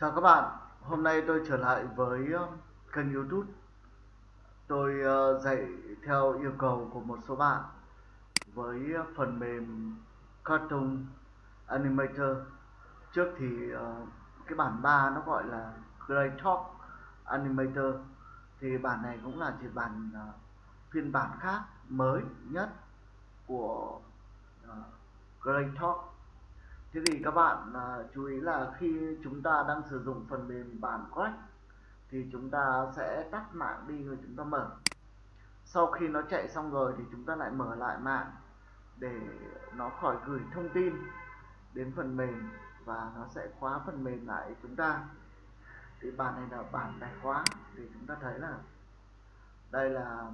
Chào các bạn, hôm nay tôi trở lại với ờ, kênh youtube. Tôi ờ, dạy theo yêu cầu của một số bạn với phần mềm Cartoon Animator. Trước thì ờ, cái bản 3 nó gọi là Greytalk Animator Thì bản này cũng là chỉ bản phiên bản khác mới nhất của Greytalk thế thì các bạn à, chú ý là khi chúng ta đang sử dụng phần mềm bản Crack thì chúng ta sẽ tắt mạng đi rồi chúng ta mở. Sau khi nó chạy xong rồi thì chúng ta lại mở lại mạng để nó khỏi gửi thông tin đến phần mềm và nó sẽ khóa phần mềm lại chúng ta. Thì bản này là bản tài khóa thì chúng ta thấy là đây là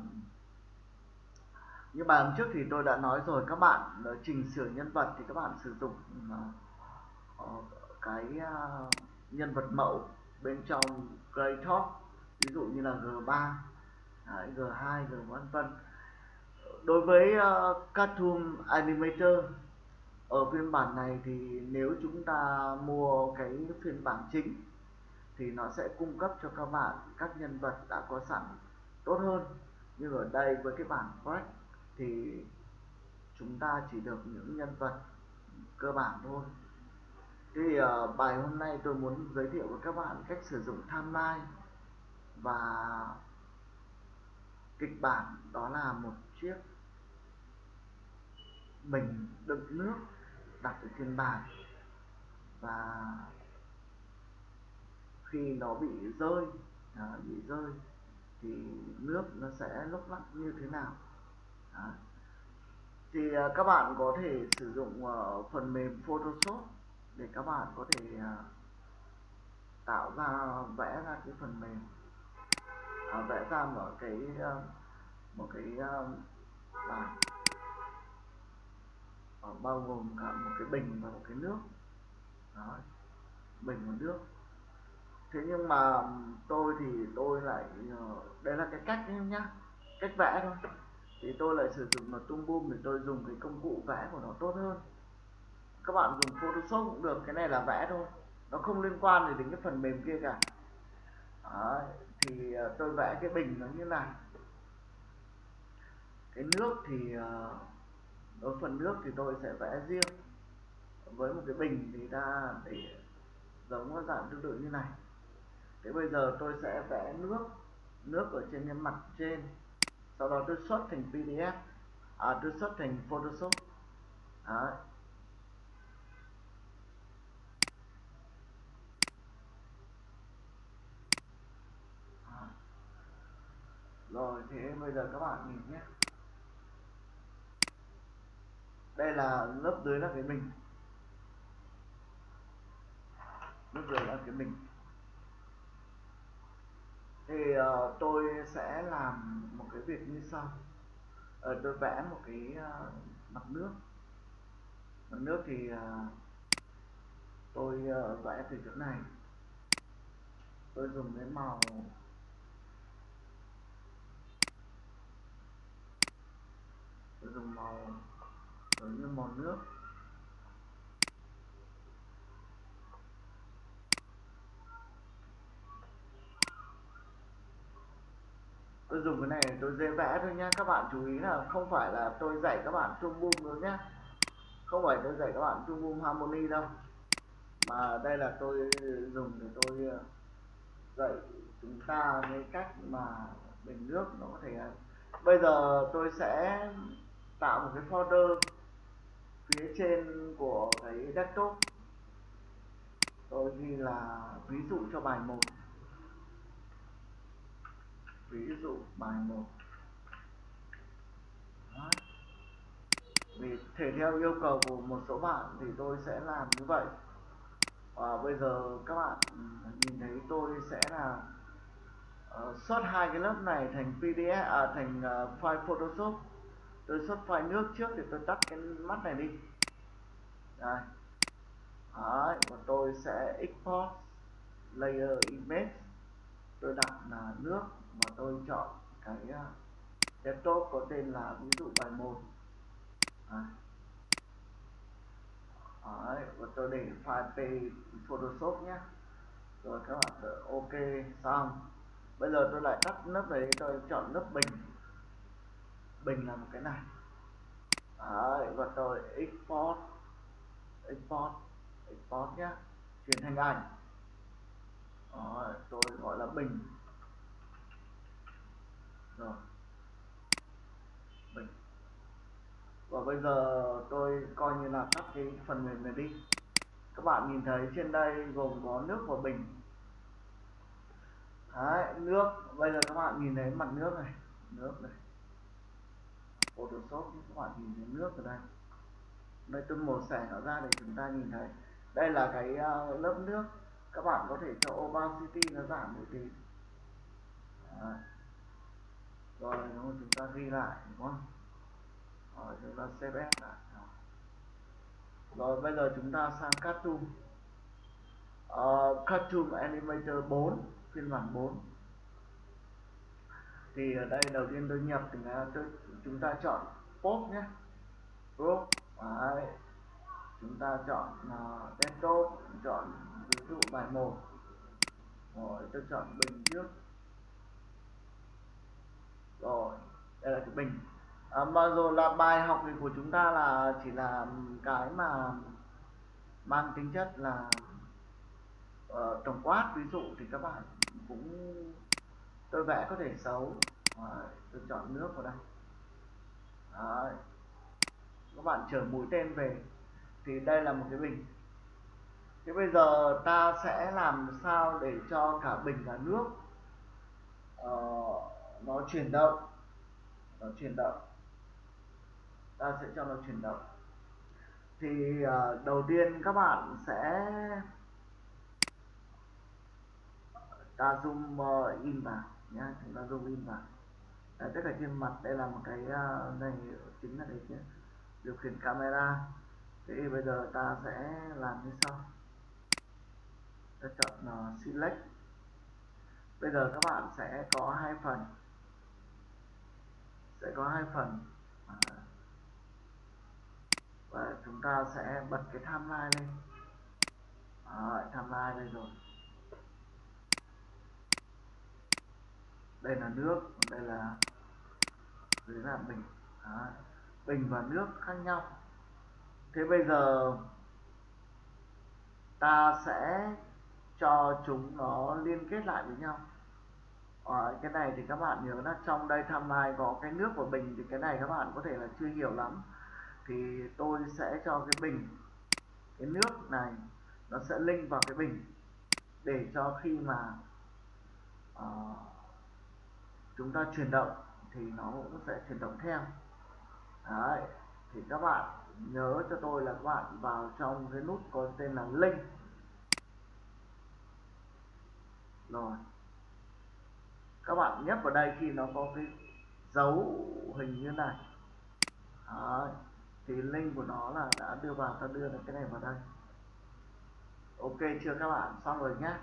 như bài hôm trước thì tôi đã nói rồi các bạn ờ, chỉnh sửa nhân vật thì các bạn sử dụng uh, cái uh, nhân vật mẫu bên trong Greytalk ví dụ như là G3 Đấy, G2 G vân vân. Đối với uh, Cartoon Animator ở phiên bản này thì nếu chúng ta mua cái phiên bản chính thì nó sẽ cung cấp cho các bạn các nhân vật đã có sẵn tốt hơn. Nhưng ở đây với cái bản Crack thì chúng ta chỉ được những nhân vật cơ bản thôi. Thì uh, bài hôm nay tôi muốn giới thiệu với các bạn cách sử dụng timeline và kịch bản. Đó là một chiếc bình đựng nước đặt ở trên bàn và khi nó bị rơi à, bị rơi thì nước nó sẽ lúc lắc như thế nào đó. thì à, các bạn có thể sử dụng à, phần mềm Photoshop để các bạn có thể à, tạo ra, vẽ ra cái phần mềm. Vẽ ra một cái một cái bảng. Ờ, bao gồm cả một cái bình và một cái nước. Đó, bình và nước. Thế nhưng mà tôi thì tôi lại ờ, đây là cái cách nhá. Cách vẽ thôi thì tôi lại sử dụng là tung boom để tôi dùng cái công cụ vẽ của nó tốt hơn. Các bạn dùng photoshop cũng được cái này là vẽ thôi. Nó không liên quan gì đến cái phần mềm kia cả. Đấy, thì ờ, tôi vẽ cái bình nó như này. Cái nước thì ờ, đối phần nước thì tôi sẽ vẽ riêng. Với một cái bình thì ta để giống dạng tương tự như này. Thế bây giờ tôi sẽ vẽ nước nước ở trên cái mặt trên sau đó tôi xuất thành pdf à tôi xuất thành photoshop à. rồi thế bây giờ các bạn nhìn nhé đây là lớp dưới là cái mình, lớp dưới là cái mình thì uh, tôi sẽ làm một cái việc như sau. Uh, tôi vẽ một cái uh, mặt nước. Mặt nước thì uh, tôi uh, vẽ từ chỗ này. Tôi dùng cái màu tôi dùng màu giống như màu nước. Tôi dùng cái này tôi dễ vẽ thôi nhá. Các bạn chú ý là không phải là tôi dạy các bạn trung boom nữa nhá. Không phải tôi dạy các bạn trung boom harmony đâu. Mà đây là tôi dùng để tôi ờ, dạy chúng ta cái cách mà bình nước nó có thể ờ, bây giờ tôi sẽ tạo một cái folder phía trên của cái desktop. Tôi ghi là ví dụ cho bài 1 ví dụ bài 1 vì thể theo yêu cầu của một số bạn thì tôi sẽ làm như vậy. Và bây giờ các bạn ừ, nhìn thấy tôi sẽ là ờ, uh, xuất hai cái lớp này thành pdf à, thành uh, file photoshop. Tôi xuất file nước trước thì tôi tắt cái mắt này đi. Đây. Đấy, và tôi sẽ export layer image. Tôi đặt là nước mà tôi chọn cái à, desktop có tên là ví dụ bài 1 à. Đấy, và tôi để file p photoshop nhé. Rồi các bạn đợi ok xong. Bây giờ tôi lại tắt lớp đấy tôi chọn lớp bình. Bình là một cái này. Đấy, và tôi export export export nhé. Chuyển thành ảnh. Đấy, tôi gọi là bình rồi. Bình. Và bây giờ tôi coi như là tắt cái phần mềm này đi. Các bạn nhìn thấy trên đây gồm có nước và bình. Đấy, nước. Bây giờ các bạn nhìn thấy mặt nước này. Nước này. Photoshop các bạn nhìn thấy nước ở đây. Đây tôi mổ xẻ nó ra để chúng ta nhìn thấy. Đây là cái uh, lớp nước. Các bạn có thể cho opacity nó giảm một tí. Đấy rồi chúng ta ghi lại đúng không? Rồi chúng ta save ép lại. Rồi bây giờ chúng ta sang cartoon. Uh, cartoon animator 4 phiên bản 4 thì ở đây đầu tiên tôi nhập thì tôi, chúng ta chọn pop nhé. Pop Đấy. chúng ta chọn uh, desktop chọn ví dụ bài 1 rồi tôi chọn bình trước rồi đây là cái bình à, mà rồi là bài học thì của chúng ta là chỉ là cái mà mang tính chất là uh, tổng quát. Ví dụ thì các bạn cũng tôi vẽ có thể xấu. Đấy, tôi chọn nước vào đây. Đấy. các bạn chở mũi tên về. Thì đây là một cái bình. Thế bây giờ ta sẽ làm sao để cho cả bình và nước uh, nó chuyển động. Nó chuyển động. Ta sẽ cho nó chuyển động. Thì uh, đầu tiên các bạn sẽ ta zoom uh, in vào nhé chúng ta zoom in vào. Đấy, tất cả trên mặt đây là một cái uh, này chính là đấy chứ điều khiển camera. Thế bây giờ ta sẽ làm như sau. Ta chọn uh, select. Bây giờ các bạn sẽ có hai phần sẽ có hai phần. À, và chúng ta sẽ bật cái timeline lên. À, Đấy, timeline đây rồi. Đây là nước đây là dưới là bình. Đấy. bình và nước khác nhau. Thế bây giờ ta sẽ cho chúng nó liên kết lại với nhau. Rồi, cái này thì các bạn nhớ là trong đây timeline có cái nước của bình thì cái này các bạn có thể là chưa hiểu lắm. Thì tôi sẽ cho cái bình cái nước này nó sẽ link vào cái bình để cho khi mà uh, chúng ta chuyển động thì nó cũng sẽ chuyển động theo. Đấy. thì các bạn nhớ cho tôi là các bạn vào trong cái nút có tên là link. Rồi các bạn nhấp vào đây khi nó có cái dấu hình như này. Đấy. thì link của nó là đã đưa vào ta đưa được cái này vào đây. Ok chưa các bạn? Xong rồi nhé.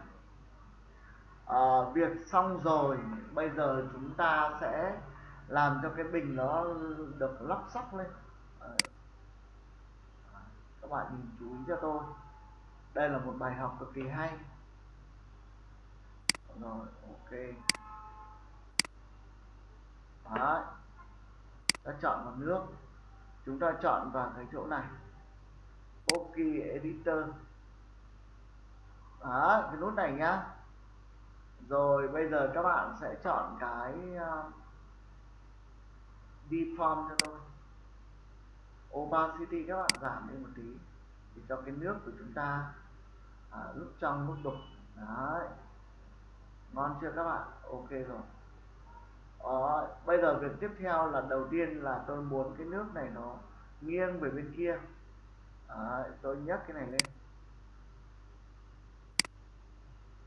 À, việc xong rồi bây giờ chúng ta sẽ làm cho cái bình nó được lắp sóc lên. Đấy. các bạn nhìn chú ý cho tôi. Đây là một bài học cực kỳ hay. Rồi ok. Đấy. ta chọn vào nước. Chúng ta chọn vào cái chỗ này. Ok editor. Đấy, cái nút này nhá. Rồi bây giờ các bạn sẽ chọn cái uh, deform cho tôi. Opacity các bạn giảm đi một tí để cho cái nước của chúng ta à, lúc trong lúc đục. Đấy. Ngon chưa các bạn? Ok rồi đó, bây giờ việc tiếp theo là đầu tiên là tôi muốn cái nước này nó nghiêng về bên kia. Đó, tôi nhấc cái này lên.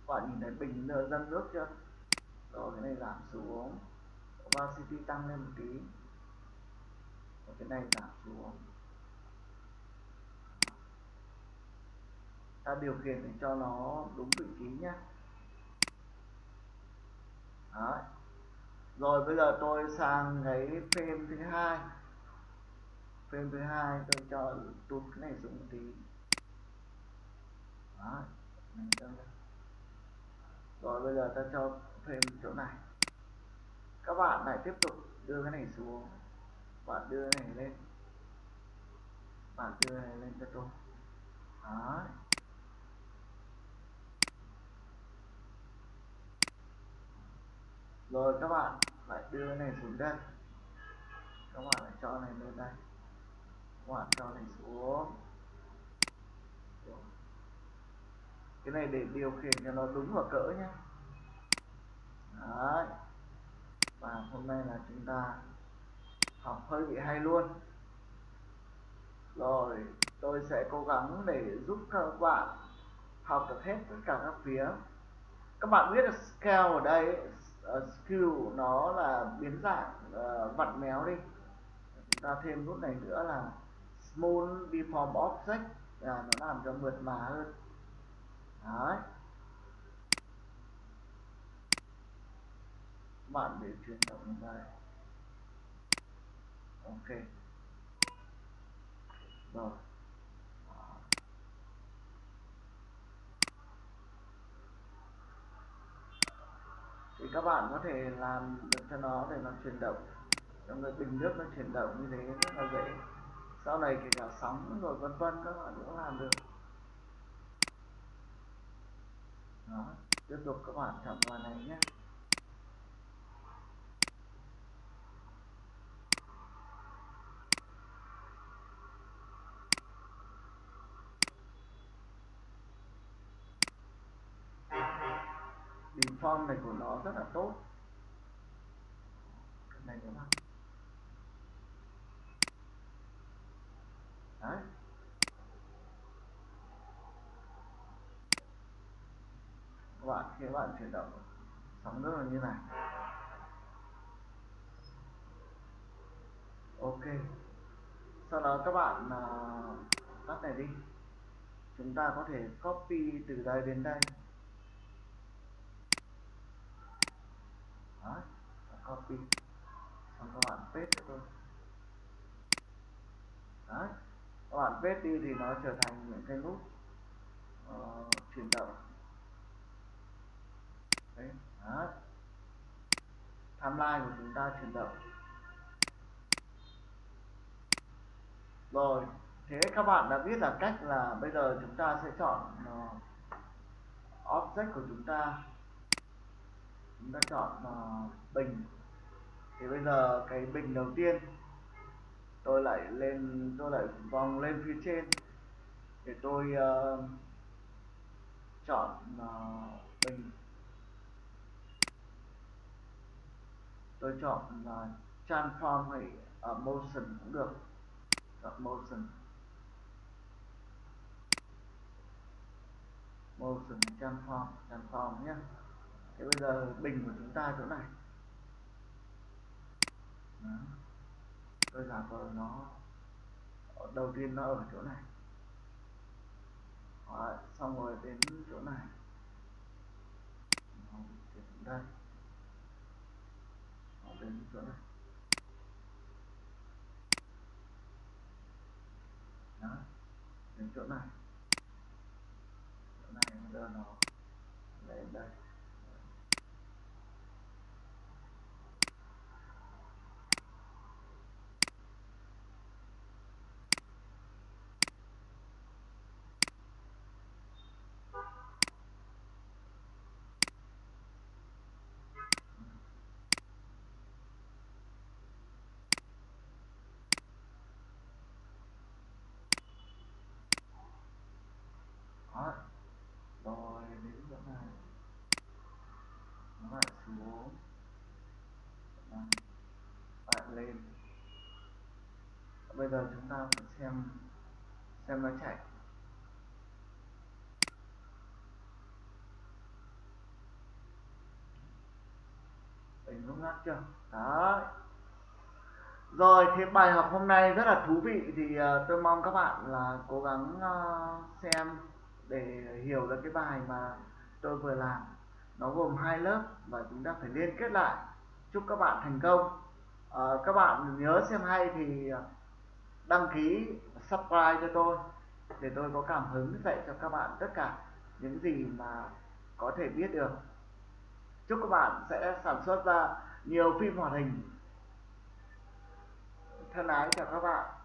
Bạn nhìn thấy bình dâng nước chưa? Rồi cái này giảm xuống. Opacity tăng lên một tí. Rồi cái này giảm xuống. Ta điều khiển để cho nó đúng vị trí nhé Đấy rồi bây giờ tôi sang cái frame thứ hai. Frame thứ hai tôi cho tụt cái này xuống một tí. Đấy. Rồi bây giờ ta cho thêm chỗ này. Các bạn lại tiếp tục đưa cái này xuống. Bạn đưa cái này lên. Bạn đưa cái này lên cho tôi. Đấy. Rồi các bạn, lại đưa cái này xuống đây. Các bạn lại cho này lên đây. Các bạn cho này xuống. Cái này để điều khiển cho nó đúng vào cỡ nhé Đấy. và hôm nay là chúng ta học hơi bị hay luôn. Rồi, tôi sẽ cố gắng để giúp các bạn học được hết tất cả các phía. Các bạn biết là scale ở đây uh, skill nó là biến dạng uh, vặn méo đi. Chúng ta thêm nút này nữa là small deform object là nó làm cho mượt mà hơn. Đấy. Bạn để chuyển động như đây ok. Rồi. Thì các bạn có thể làm được cho nó để nó chuyển động. Trong cái bình nước nó chuyển động như thế rất là dễ. Sau này kể cả sóng rồi vân vân các bạn cũng làm được. Đó, tiếp tục các bạn chọn màn này nhé bình form này của nó rất là tốt. Cái này các đấy. Các bạn khi các bạn chuyển động sóng nước là như này. Ok. Sau đó các bạn uh, tắt này đi. Chúng ta có thể copy từ đây đến đây Đó, copy. Xong các bạn paste cho tôi. Đấy. các bạn paste đi thì nó trở thành những cái nút uh, chuyển động. Đấy. Đấy. timeline của chúng ta chuyển động. Rồi. Thế các bạn đã biết là cách là bây giờ chúng ta sẽ chọn uh, object của chúng ta chúng ta chọn uh, bình. Thì bây giờ cái bình đầu tiên tôi lại lên tôi lại vòng lên phía trên. Để tôi uh, chọn uh, bình. Tôi chọn uh, transform hay uh, motion cũng được. Chọn motion motion transform transform nhé thế bây giờ bình của chúng ta chỗ này. Đó. tôi giả vờ nó đầu tiên nó ở chỗ này. Đó, xong rồi đến chỗ này. Nó đến đây. Nó đến chỗ này. Đó, đến chỗ này. Chỗ này bây giờ nó lên đây Đó. rồi đến chỗ này nó lại xuống Đó. lại lên bây giờ chúng ta phải xem xem nó chạy. Đỉnh lúc ngắt chưa? Đó rồi thì bài học hôm nay rất là thú vị thì uh, tôi mong các bạn là cố gắng uh, xem để hiểu được cái bài mà tôi vừa làm. Nó gồm hai lớp và chúng ta phải liên kết lại. Chúc các bạn thành công. Uh, các bạn nhớ xem hay thì đăng ký subscribe cho tôi để tôi có cảm hứng dạy cho các bạn tất cả những gì mà có thể biết được. Chúc các bạn sẽ sản xuất ra nhiều phim hoạt hình thân ái chào các bạn.